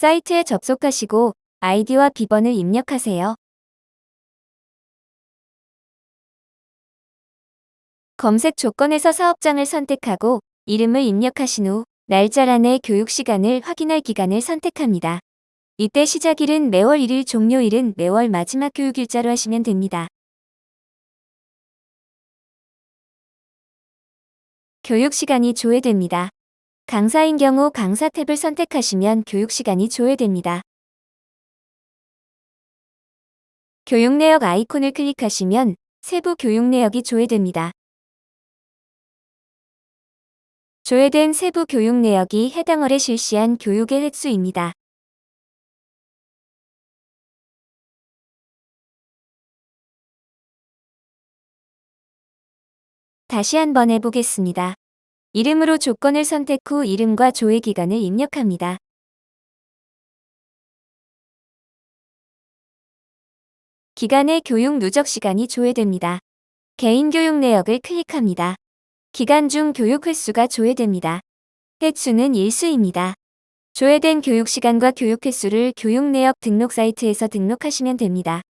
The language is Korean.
사이트에 접속하시고 아이디와 비번을 입력하세요. 검색 조건에서 사업장을 선택하고 이름을 입력하신 후 날짜란 내 교육 시간을 확인할 기간을 선택합니다. 이때 시작일은 매월 1일 종료일은 매월 마지막 교육일자로 하시면 됩니다. 교육 시간이 조회됩니다. 강사인 경우 강사 탭을 선택하시면 교육 시간이 조회됩니다. 교육 내역 아이콘을 클릭하시면 세부 교육 내역이 조회됩니다. 조회된 세부 교육 내역이 해당 월에 실시한 교육의 횟수입니다. 다시 한번 해보겠습니다. 이름으로 조건을 선택 후 이름과 조회 기간을 입력합니다. 기간의 교육 누적 시간이 조회됩니다. 개인 교육 내역을 클릭합니다. 기간 중 교육 횟수가 조회됩니다. 횟수는 일수입니다. 조회된 교육 시간과 교육 횟수를 교육 내역 등록 사이트에서 등록하시면 됩니다.